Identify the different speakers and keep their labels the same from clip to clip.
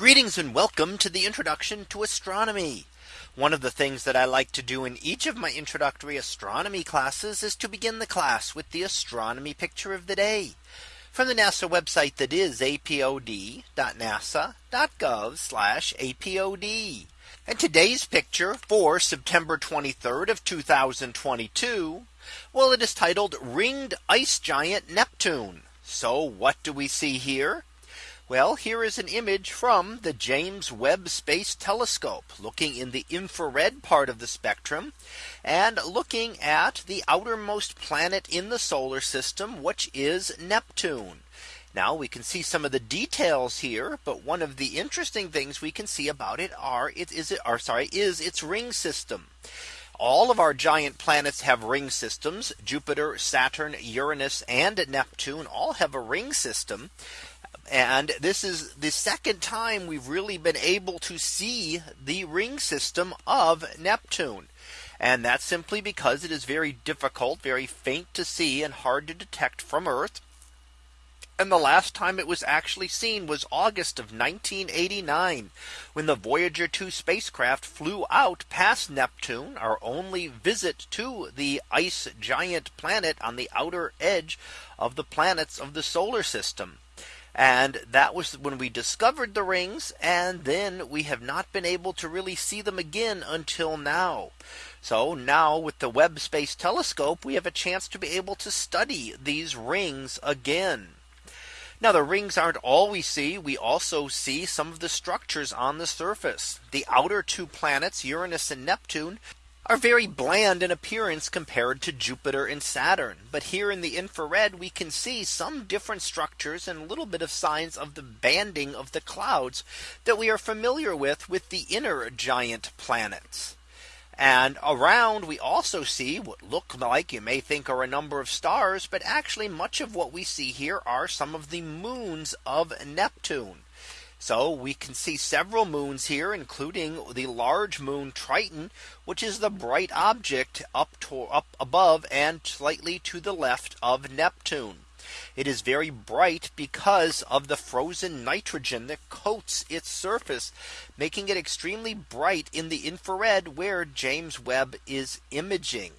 Speaker 1: Greetings and welcome to the introduction to astronomy. One of the things that I like to do in each of my introductory astronomy classes is to begin the class with the astronomy picture of the day from the NASA website that is apod.nasa.gov apod. And today's picture for September 23rd of 2022. Well, it is titled ringed ice giant Neptune. So what do we see here? Well, here is an image from the James Webb Space Telescope looking in the infrared part of the spectrum and looking at the outermost planet in the solar system, which is Neptune. Now we can see some of the details here. But one of the interesting things we can see about it are it is it are sorry is its ring system. All of our giant planets have ring systems. Jupiter, Saturn, Uranus, and Neptune all have a ring system. And this is the second time we've really been able to see the ring system of Neptune. And that's simply because it is very difficult, very faint to see and hard to detect from Earth. And the last time it was actually seen was August of 1989, when the Voyager 2 spacecraft flew out past Neptune, our only visit to the ice giant planet on the outer edge of the planets of the solar system. And that was when we discovered the rings. And then we have not been able to really see them again until now. So now with the Webb Space Telescope, we have a chance to be able to study these rings again. Now the rings aren't all we see. We also see some of the structures on the surface. The outer two planets, Uranus and Neptune, are very bland in appearance compared to Jupiter and Saturn. But here in the infrared, we can see some different structures and a little bit of signs of the banding of the clouds that we are familiar with with the inner giant planets. And around we also see what look like you may think are a number of stars, but actually much of what we see here are some of the moons of Neptune. So we can see several moons here, including the large moon Triton, which is the bright object up to up above and slightly to the left of Neptune. It is very bright because of the frozen nitrogen that coats its surface, making it extremely bright in the infrared where James Webb is imaging.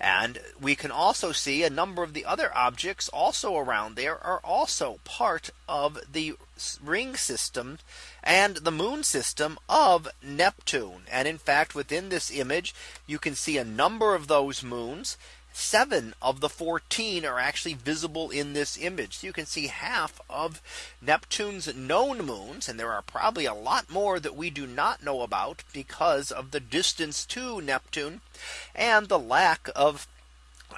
Speaker 1: And we can also see a number of the other objects also around there are also part of the ring system and the moon system of Neptune. And in fact, within this image, you can see a number of those moons seven of the 14 are actually visible in this image. So you can see half of Neptune's known moons. And there are probably a lot more that we do not know about because of the distance to Neptune and the lack of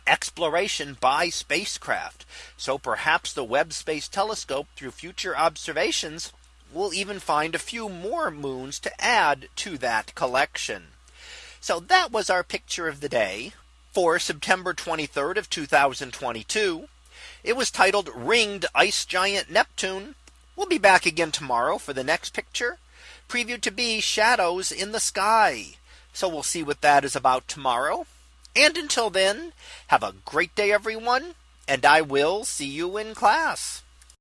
Speaker 1: exploration by spacecraft. So perhaps the Webb Space Telescope through future observations will even find a few more moons to add to that collection. So that was our picture of the day for September 23rd of 2022. It was titled Ringed Ice Giant Neptune. We'll be back again tomorrow for the next picture previewed to be shadows in the sky. So we'll see what that is about tomorrow. And until then, have a great day, everyone, and I will see you in class.